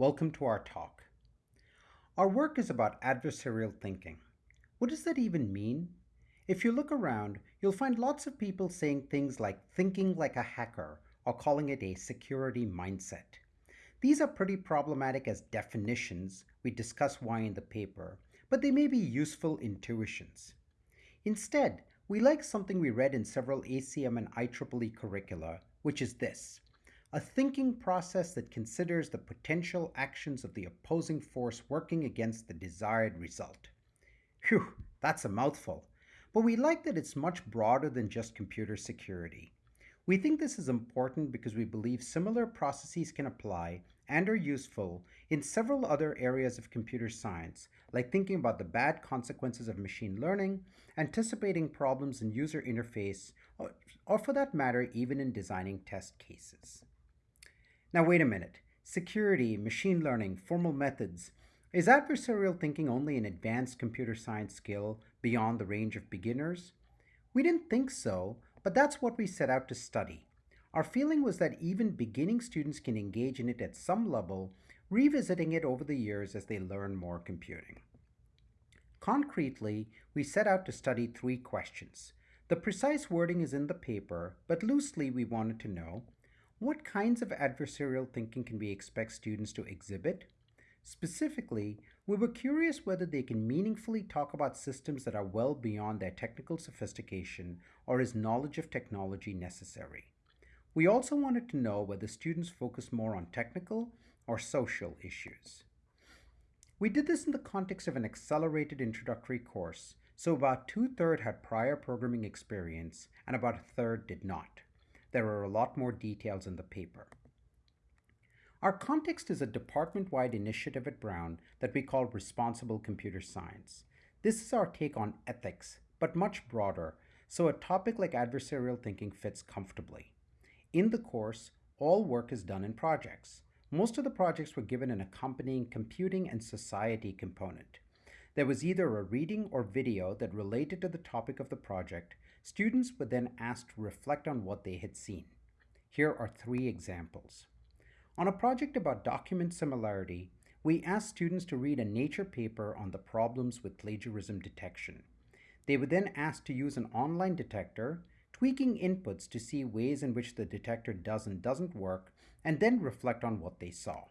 Welcome to our talk. Our work is about adversarial thinking. What does that even mean? If you look around, you'll find lots of people saying things like thinking like a hacker or calling it a security mindset. These are pretty problematic as definitions, we discuss why in the paper, but they may be useful intuitions. Instead, we like something we read in several ACM and IEEE curricula, which is this a thinking process that considers the potential actions of the opposing force working against the desired result. Phew, that's a mouthful, but we like that it's much broader than just computer security. We think this is important because we believe similar processes can apply and are useful in several other areas of computer science, like thinking about the bad consequences of machine learning, anticipating problems in user interface, or, or for that matter, even in designing test cases. Now, wait a minute. Security, machine learning, formal methods. Is adversarial thinking only an advanced computer science skill beyond the range of beginners? We didn't think so, but that's what we set out to study. Our feeling was that even beginning students can engage in it at some level, revisiting it over the years as they learn more computing. Concretely, we set out to study three questions. The precise wording is in the paper, but loosely we wanted to know what kinds of adversarial thinking can we expect students to exhibit? Specifically, we were curious whether they can meaningfully talk about systems that are well beyond their technical sophistication or is knowledge of technology necessary. We also wanted to know whether students focus more on technical or social issues. We did this in the context of an accelerated introductory course, so about two-thirds had prior programming experience and about a third did not. There are a lot more details in the paper. Our context is a department-wide initiative at Brown that we call Responsible Computer Science. This is our take on ethics, but much broader, so a topic like adversarial thinking fits comfortably. In the course, all work is done in projects. Most of the projects were given an accompanying computing and society component. There was either a reading or video that related to the topic of the project. Students were then asked to reflect on what they had seen. Here are three examples. On a project about document similarity, we asked students to read a Nature paper on the problems with plagiarism detection. They were then asked to use an online detector tweaking inputs to see ways in which the detector does and doesn't work, and then reflect on what they saw.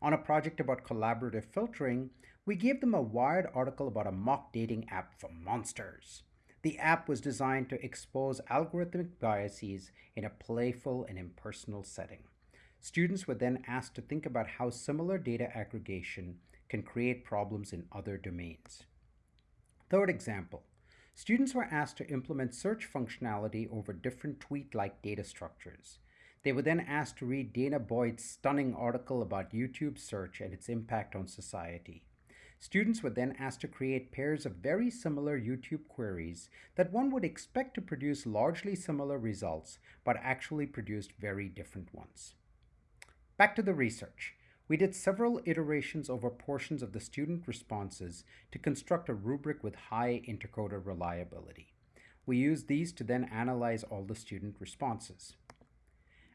On a project about collaborative filtering, we gave them a Wired article about a mock dating app for monsters. The app was designed to expose algorithmic biases in a playful and impersonal setting. Students were then asked to think about how similar data aggregation can create problems in other domains. Third example, Students were asked to implement search functionality over different tweet-like data structures. They were then asked to read Dana Boyd's stunning article about YouTube search and its impact on society. Students were then asked to create pairs of very similar YouTube queries that one would expect to produce largely similar results, but actually produced very different ones. Back to the research. We did several iterations over portions of the student responses to construct a rubric with high intercoder reliability. We used these to then analyze all the student responses.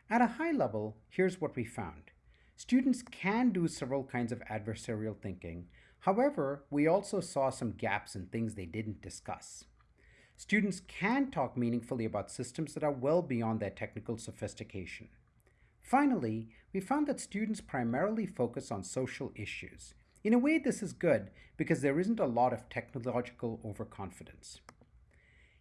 At a high level, here's what we found. Students can do several kinds of adversarial thinking. However, we also saw some gaps in things they didn't discuss. Students can talk meaningfully about systems that are well beyond their technical sophistication. Finally, we found that students primarily focus on social issues. In a way, this is good because there isn't a lot of technological overconfidence.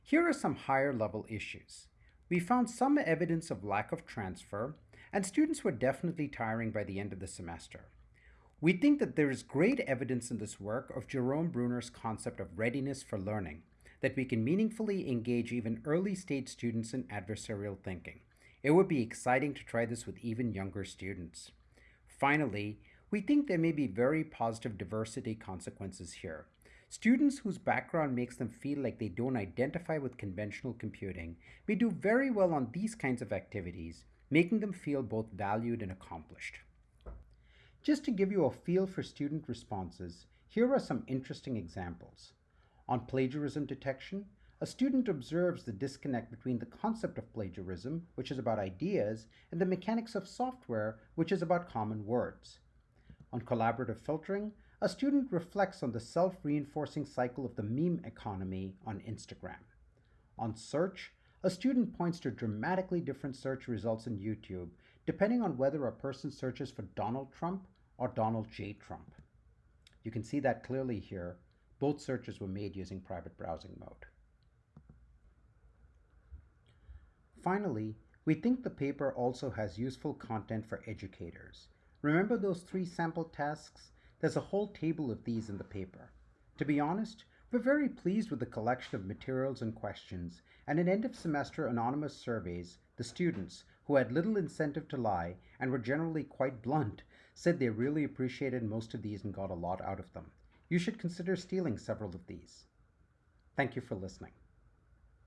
Here are some higher level issues. We found some evidence of lack of transfer, and students were definitely tiring by the end of the semester. We think that there is great evidence in this work of Jerome Bruner's concept of readiness for learning, that we can meaningfully engage even early stage students in adversarial thinking. It would be exciting to try this with even younger students. Finally, we think there may be very positive diversity consequences here. Students whose background makes them feel like they don't identify with conventional computing may do very well on these kinds of activities, making them feel both valued and accomplished. Just to give you a feel for student responses, here are some interesting examples. On plagiarism detection, a student observes the disconnect between the concept of plagiarism, which is about ideas, and the mechanics of software, which is about common words. On collaborative filtering, a student reflects on the self reinforcing cycle of the meme economy on Instagram. On search, a student points to dramatically different search results in YouTube depending on whether a person searches for Donald Trump or Donald J. Trump. You can see that clearly here. Both searches were made using private browsing mode. Finally, we think the paper also has useful content for educators. Remember those three sample tasks? There's a whole table of these in the paper. To be honest, we're very pleased with the collection of materials and questions, and in end of semester anonymous surveys, the students, who had little incentive to lie and were generally quite blunt, said they really appreciated most of these and got a lot out of them. You should consider stealing several of these. Thank you for listening.